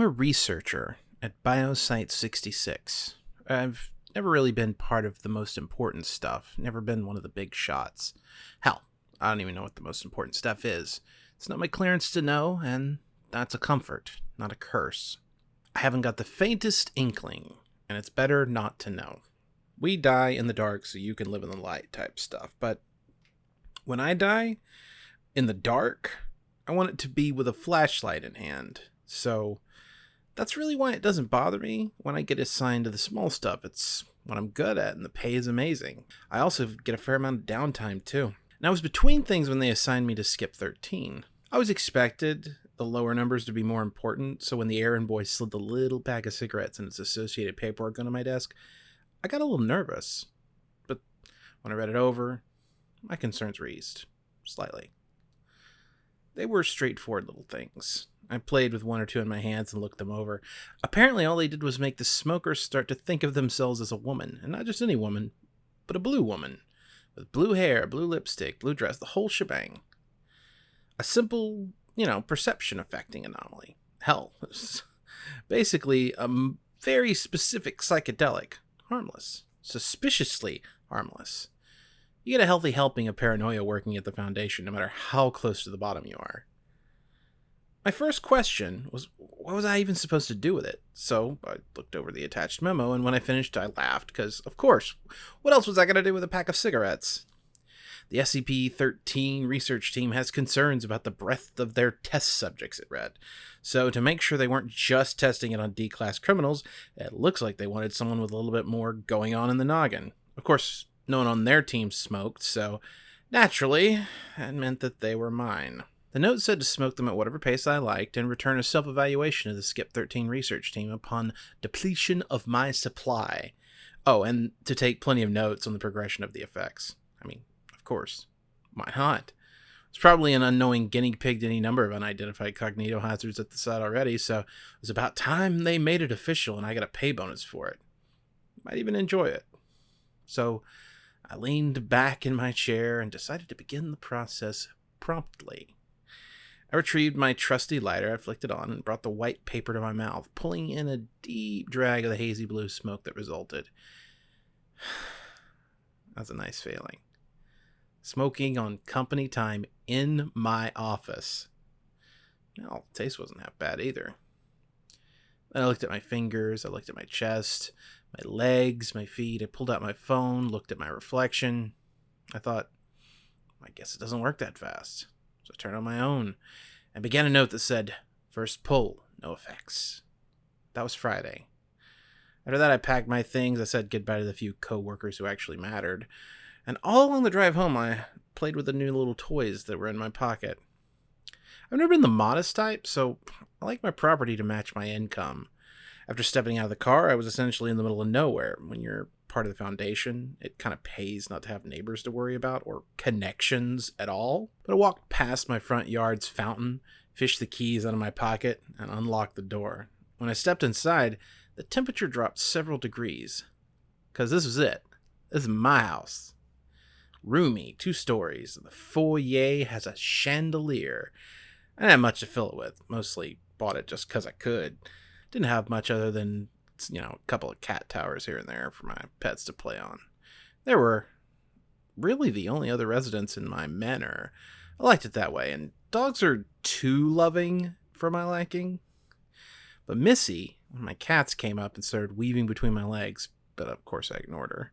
I'm a researcher at Biosite 66. I've never really been part of the most important stuff, never been one of the big shots. Hell, I don't even know what the most important stuff is. It's not my clearance to know, and that's a comfort, not a curse. I haven't got the faintest inkling, and it's better not to know. We die in the dark so you can live in the light type stuff, but when I die in the dark, I want it to be with a flashlight in hand. So that's really why it doesn't bother me when I get assigned to the small stuff. It's what I'm good at, and the pay is amazing. I also get a fair amount of downtime, too. And I was between things when they assigned me to Skip 13. I was expected the lower numbers to be more important, so when the errand boy slid the little pack of cigarettes and its associated paperwork onto my desk, I got a little nervous. But when I read it over, my concerns were eased. Slightly. They were straightforward little things. I played with one or two in my hands and looked them over. Apparently, all they did was make the smokers start to think of themselves as a woman, and not just any woman, but a blue woman, with blue hair, blue lipstick, blue dress, the whole shebang. A simple, you know, perception affecting anomaly. Hell, basically a very specific psychedelic, harmless, suspiciously harmless. You get a healthy helping of paranoia working at the Foundation, no matter how close to the bottom you are. My first question was, what was I even supposed to do with it? So I looked over the attached memo, and when I finished, I laughed, because, of course, what else was I going to do with a pack of cigarettes? The SCP 13 research team has concerns about the breadth of their test subjects, it read. So, to make sure they weren't just testing it on D class criminals, it looks like they wanted someone with a little bit more going on in the noggin. Of course, no one on their team smoked, so naturally, that meant that they were mine. The note said to smoke them at whatever pace I liked and return a self evaluation to the Skip 13 research team upon depletion of my supply. Oh, and to take plenty of notes on the progression of the effects. I mean, of course. Why not? It's probably an unknowing guinea pigged any number of unidentified cognitohazards at the site already, so it was about time they made it official and I got a pay bonus for it. Might even enjoy it. So I leaned back in my chair and decided to begin the process promptly. I retrieved my trusty lighter, I flicked it on, and brought the white paper to my mouth, pulling in a deep drag of the hazy blue smoke that resulted. That's a nice feeling. Smoking on company time in my office. Well, the taste wasn't that bad either. I looked at my fingers, I looked at my chest, my legs, my feet. I pulled out my phone, looked at my reflection. I thought, I guess it doesn't work that fast. So I turned on my own and began a note that said, First pull, no effects. That was Friday. After that, I packed my things. I said goodbye to the few co-workers who actually mattered. And all along the drive home, I played with the new little toys that were in my pocket. I've never been the modest type, so I like my property to match my income. After stepping out of the car, I was essentially in the middle of nowhere. When you're part of the foundation, it kind of pays not to have neighbors to worry about or connections at all. But I walked past my front yard's fountain, fished the keys out of my pocket, and unlocked the door. When I stepped inside, the temperature dropped several degrees. Because this was it. This is my house. Roomy, two stories. The foyer has a chandelier. I didn't have much to fill it with. Mostly bought it just because I could. Didn't have much other than you know, a couple of cat towers here and there for my pets to play on. There were really the only other residents in my manor. I liked it that way, and dogs are too loving for my liking. But Missy, when my cats came up and started weaving between my legs, but of course I ignored her,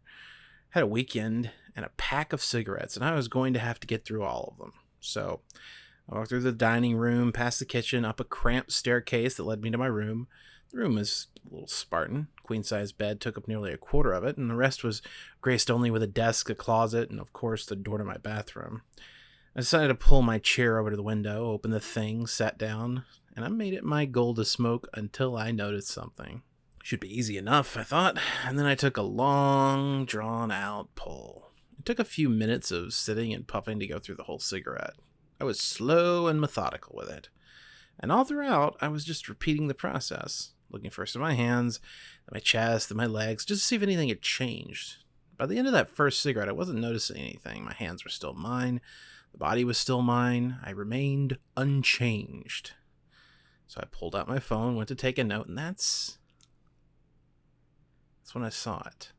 had a weekend and a pack of cigarettes, and I was going to have to get through all of them. So I walked through the dining room, past the kitchen, up a cramped staircase that led me to my room. The room was a little Spartan. Queen size bed took up nearly a quarter of it, and the rest was graced only with a desk, a closet, and of course the door to my bathroom. I decided to pull my chair over to the window, open the thing, sat down, and I made it my goal to smoke until I noticed something. Should be easy enough, I thought, and then I took a long, drawn out pull. It took a few minutes of sitting and puffing to go through the whole cigarette. I was slow and methodical with it. And all throughout, I was just repeating the process looking first at my hands, then my chest, then my legs, just to see if anything had changed. By the end of that first cigarette, I wasn't noticing anything. My hands were still mine, the body was still mine. I remained unchanged. So I pulled out my phone, went to take a note, and that's that's when I saw it.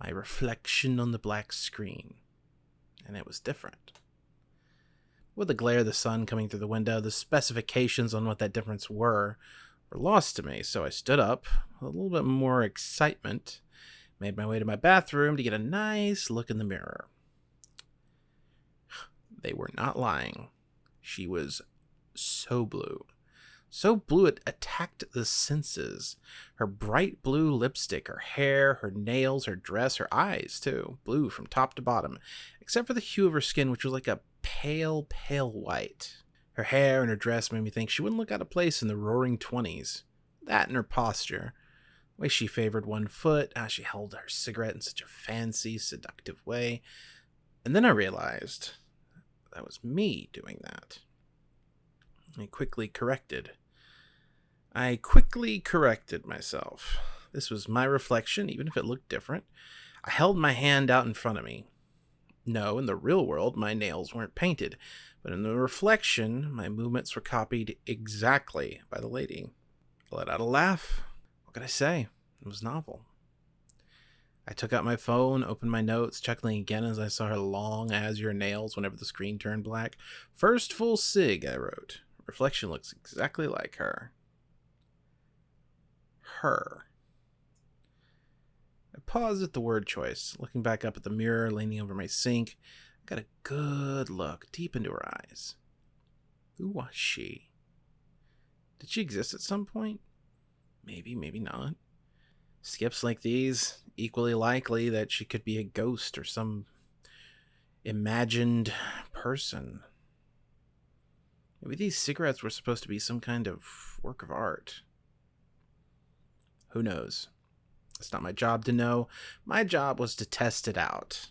My reflection on the black screen. And it was different. With the glare of the sun coming through the window, the specifications on what that difference were were lost to me, so I stood up, a little bit more excitement, made my way to my bathroom to get a nice look in the mirror. They were not lying. She was so blue. So blue it attacked the senses. Her bright blue lipstick, her hair, her nails, her dress, her eyes, too. Blue from top to bottom, except for the hue of her skin, which was like a pale, pale white. Her hair and her dress made me think she wouldn't look out of place in the roaring 20s. That and her posture. The way she favored one foot, how she held her cigarette in such a fancy, seductive way. And then I realized that was me doing that. I quickly corrected. I quickly corrected myself. This was my reflection, even if it looked different. I held my hand out in front of me. No, in the real world, my nails weren't painted, but in the reflection, my movements were copied exactly by the lady. I let out a laugh. What could I say? It was novel. I took out my phone, opened my notes, chuckling again as I saw her long azure nails whenever the screen turned black. First full cig, I wrote. Reflection looks exactly like her. Her. I paused at the word choice, looking back up at the mirror, leaning over my sink. I got a good look deep into her eyes. Who was she? Did she exist at some point? Maybe, maybe not. Skips like these, equally likely that she could be a ghost or some imagined person. Maybe these cigarettes were supposed to be some kind of work of art. Who knows? It's not my job to know. My job was to test it out.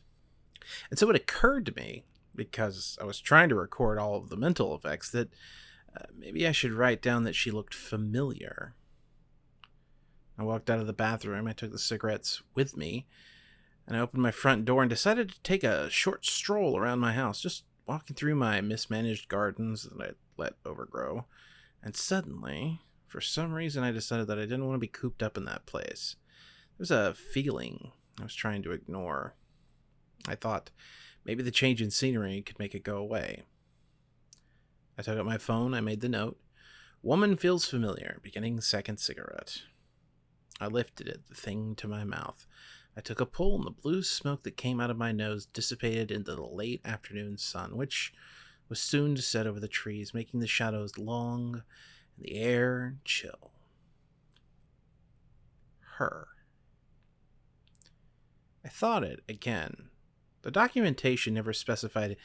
And so it occurred to me, because I was trying to record all of the mental effects, that uh, maybe I should write down that she looked familiar. I walked out of the bathroom. I took the cigarettes with me, and I opened my front door and decided to take a short stroll around my house, just walking through my mismanaged gardens that I let overgrow. And suddenly, for some reason, I decided that I didn't want to be cooped up in that place. Was a feeling I was trying to ignore. I thought maybe the change in scenery could make it go away. I took out my phone, I made the note. Woman feels familiar, beginning second cigarette. I lifted it, the thing to my mouth. I took a pull, and the blue smoke that came out of my nose dissipated into the late afternoon sun, which was soon to set over the trees, making the shadows long and the air chill. Her. I thought it again. The documentation never specified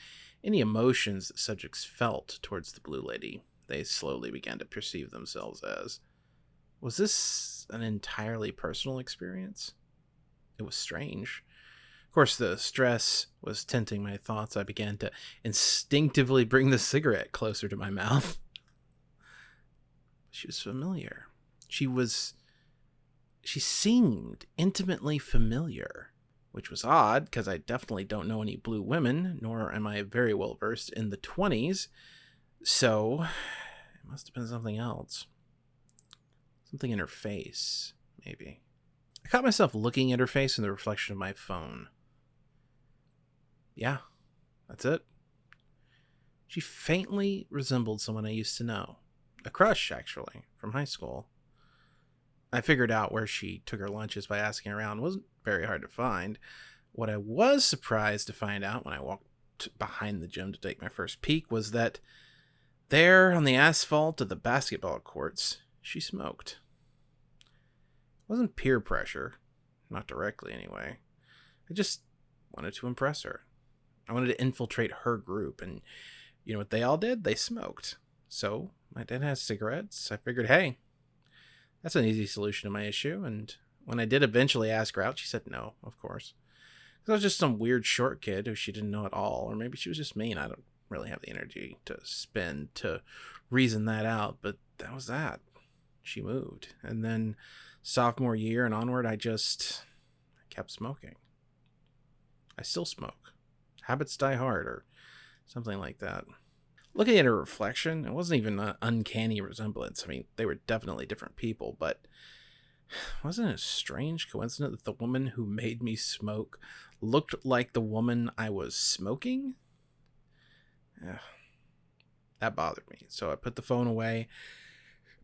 any emotions the subjects felt towards the Blue Lady. They slowly began to perceive themselves as. Was this an entirely personal experience? It was strange. Of course, the stress was tinting my thoughts. I began to instinctively bring the cigarette closer to my mouth. She was familiar. She was. She seemed intimately familiar, which was odd because I definitely don't know any blue women, nor am I very well versed in the 20s. So, it must have been something else. Something in her face, maybe. I caught myself looking at her face in the reflection of my phone. Yeah, that's it. She faintly resembled someone I used to know. A crush, actually, from high school. I figured out where she took her lunches by asking around. Wasn't very hard to find. What I was surprised to find out when I walked behind the gym to take my first peek was that there on the asphalt of the basketball courts, she smoked. It wasn't peer pressure, not directly anyway. I just wanted to impress her. I wanted to infiltrate her group, and you know what they all did? They smoked. So my dad has cigarettes. I figured, hey, that's an easy solution to my issue. And when I did eventually ask her out, she said no, of course. Because I was just some weird short kid who she didn't know at all, or maybe she was just mean. I don't really have the energy to spend to reason that out, but that was that. She moved. And then sophomore year and onward, I just kept smoking. I still smoke. Habits die hard, or something like that. Looking at her reflection, it wasn't even an uncanny resemblance. I mean, they were definitely different people, but wasn't it a strange coincidence that the woman who made me smoke looked like the woman I was smoking? Yeah, that bothered me. So I put the phone away,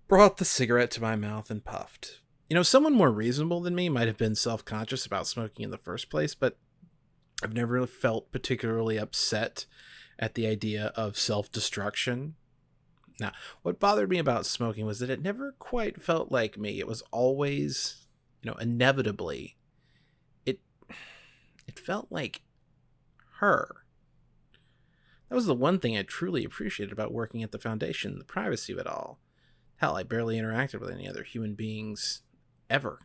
brought the cigarette to my mouth, and puffed. You know, someone more reasonable than me might have been self conscious about smoking in the first place, but I've never felt particularly upset at the idea of self destruction. Now, what bothered me about smoking was that it never quite felt like me. It was always, you know, inevitably it it felt like her. That was the one thing I truly appreciated about working at the foundation, the privacy of it all. Hell, I barely interacted with any other human beings ever.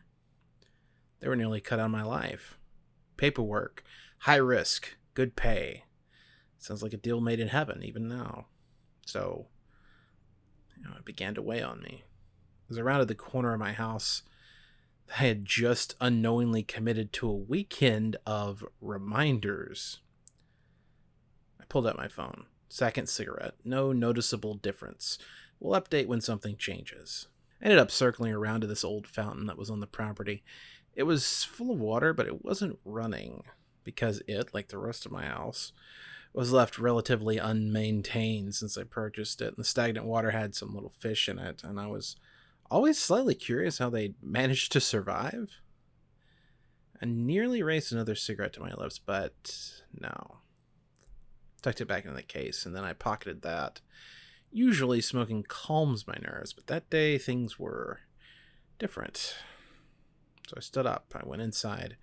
They were nearly cut out of my life. Paperwork, high risk, good pay. Sounds like a deal made in heaven, even now. So, you know, it began to weigh on me. As I rounded the corner of my house, I had just unknowingly committed to a weekend of reminders. I pulled out my phone. Second cigarette. No noticeable difference. We'll update when something changes. I ended up circling around to this old fountain that was on the property. It was full of water, but it wasn't running because it, like the rest of my house, was left relatively unmaintained since I purchased it. And the stagnant water had some little fish in it, and I was always slightly curious how they managed to survive. I nearly raised another cigarette to my lips, but no. Tucked it back in the case, and then I pocketed that. Usually smoking calms my nerves, but that day things were different. So I stood up, I went inside,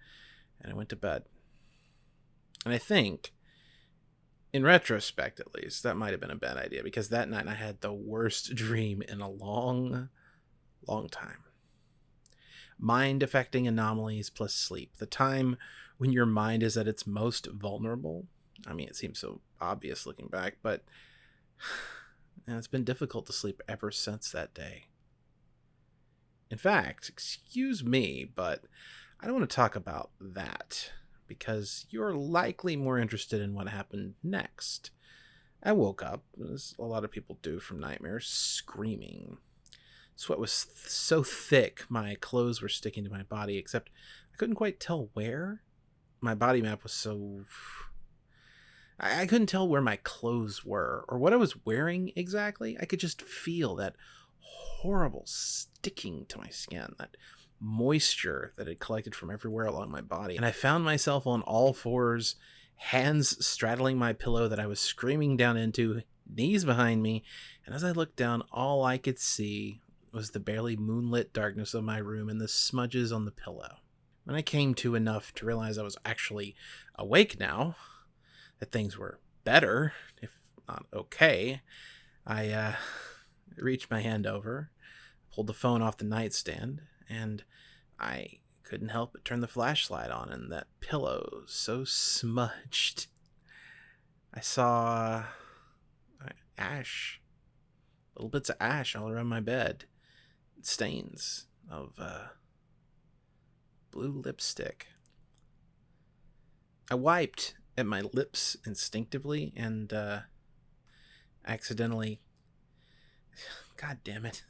and I went to bed. And I think, in retrospect at least, that might have been a bad idea because that night I had the worst dream in a long, long time. Mind affecting anomalies plus sleep. The time when your mind is at its most vulnerable. I mean, it seems so obvious looking back, but it's been difficult to sleep ever since that day. In fact, excuse me, but I don't want to talk about that because you're likely more interested in what happened next. I woke up, as a lot of people do from nightmares, screaming. Sweat was th- so thick, my clothes were sticking to my body, except I couldn't quite tell where. My body map was so. I, I couldn't tell where my clothes were or what I was wearing exactly. I could just feel that horrible sticking to my skin, that moisture that had collected from everywhere along my body. And I found myself on all fours, hands straddling my pillow that I was screaming down into, knees behind me. And as I looked down, all I could see was the barely moonlit darkness of my room and the smudges on the pillow. When I came to enough to realize I was actually awake now, that things were better, if not okay, I uh, reached my hand over, pulled the phone off the nightstand, and I couldn't help but turn the flashlight on, and that pillow so smudged. I saw uh, ash, little bits of ash all around my bed, stains of uh, blue lipstick. I wiped at my lips instinctively and uh, accidentally. God damn it.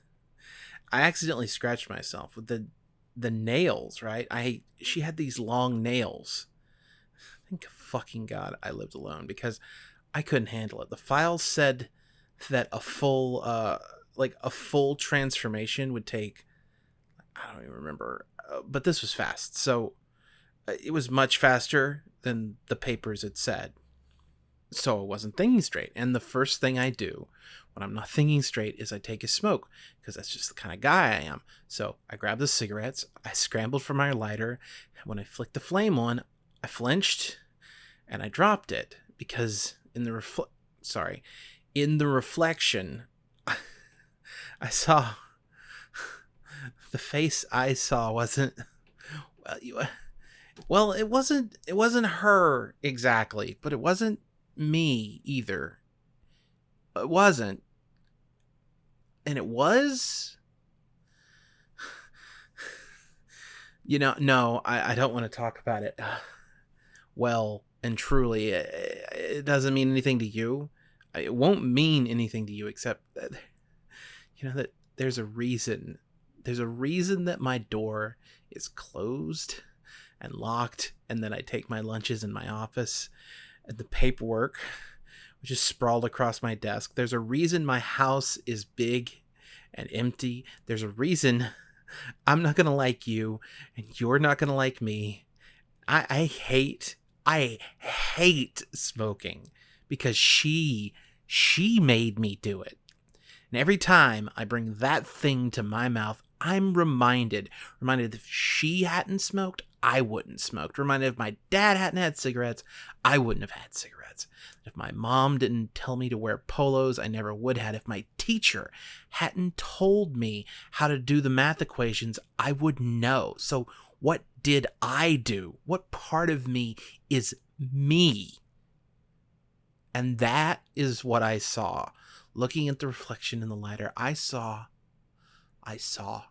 I accidentally scratched myself with the the nails, right? I she had these long nails. Thank fucking God I lived alone because I couldn't handle it. The files said that a full uh like a full transformation would take I don't even remember, uh, but this was fast. So uh, it was much faster than the papers had said. So I wasn't thinking straight. And the first thing I do when I'm not thinking straight is I take a smoke because that's just the kind of guy I am. So I grabbed the cigarettes, I scrambled for my lighter. When I flicked the flame on, I flinched and I dropped it because in the refl- sorry, in the reflection, I saw the face I saw wasn't well, you, well, it wasn't it wasn't her exactly, but it wasn't me either. It wasn't. And it was? You know no i, I don't want to talk about it. Well and truly it, it doesn't mean anything to you. It won't mean anything to you except that you know that there's a reason. There's a reason that my door is closed and locked and then i take my lunches in my office and the paperwork which is sprawled across my desk. There's a reason my house is big and empty. There's a reason i'm not gonna like you and you're not gonna like me. I i hate i hate smoking because she she made me do it. And every time I bring that thing to my mouth, I'm reminded, reminded if she hadn't smoked, I wouldn't smoked. Reminded if my dad hadn't had cigarettes, I wouldn't have had cigarettes. If my mom didn't tell me to wear polos, I never would have. If my teacher hadn't told me how to do the math equations, I would know. So what did I do? What part of me is me? And that is what I saw. Looking at the reflection in the lighter, I saw I saw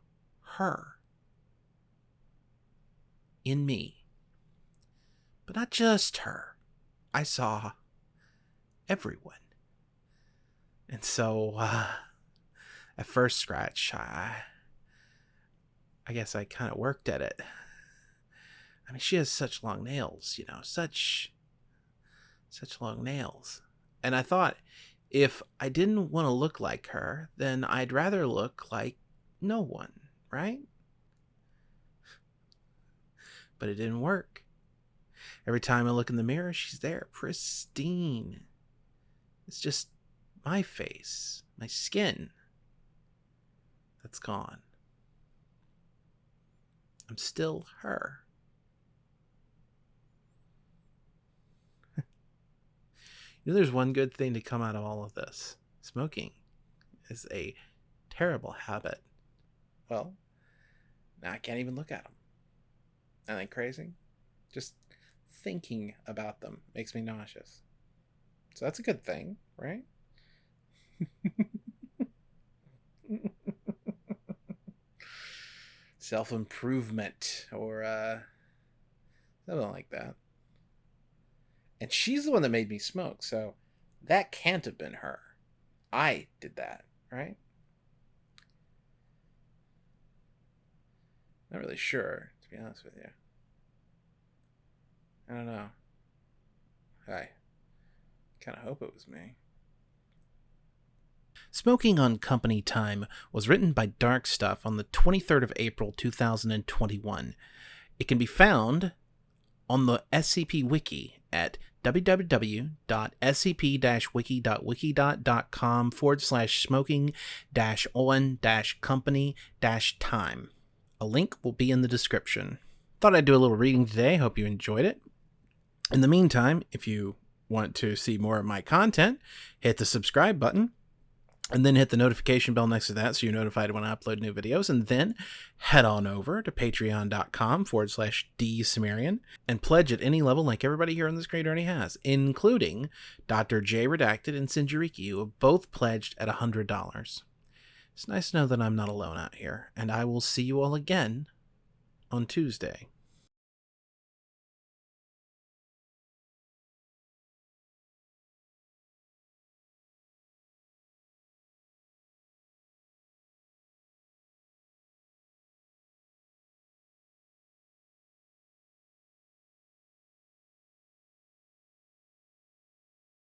her in me. But not just her. I saw everyone. And so uh, at first scratch, I I guess I kind of worked at it. I mean, she has such long nails, you know, such such long nails. And I thought, if I didn't want to look like her, then I'd rather look like no one, right? But it didn't work. Every time I look in the mirror, she's there, pristine. It's just my face, my skin that's gone. I'm still her. You know, there's one good thing to come out of all of this. Smoking is a terrible habit. Well, now I can't even look at them. Isn't that crazy? Just thinking about them makes me nauseous. So that's a good thing, right? Self improvement or uh, something like that and she's the one that made me smoke so that can't have been her i did that right not really sure to be honest with you i don't know i kind of hope it was me Smoking on Company Time was written by Dark Stuff on the 23rd of April 2021. It can be found on the SCP Wiki at www.scp-wiki.wikidot.com forward slash smoking dash on dash company dash time. A link will be in the description. Thought I'd do a little reading today. Hope you enjoyed it. In the meantime, if you want to see more of my content, hit the subscribe button and then hit the notification bell next to that so you're notified when I upload new videos. And then head on over to patreon.com forward slash dsumerian and pledge at any level like everybody here on the screen already has, including Dr. J Redacted and Sinjariki, who have both pledged at $100. It's nice to know that I'm not alone out here, and I will see you all again on Tuesday.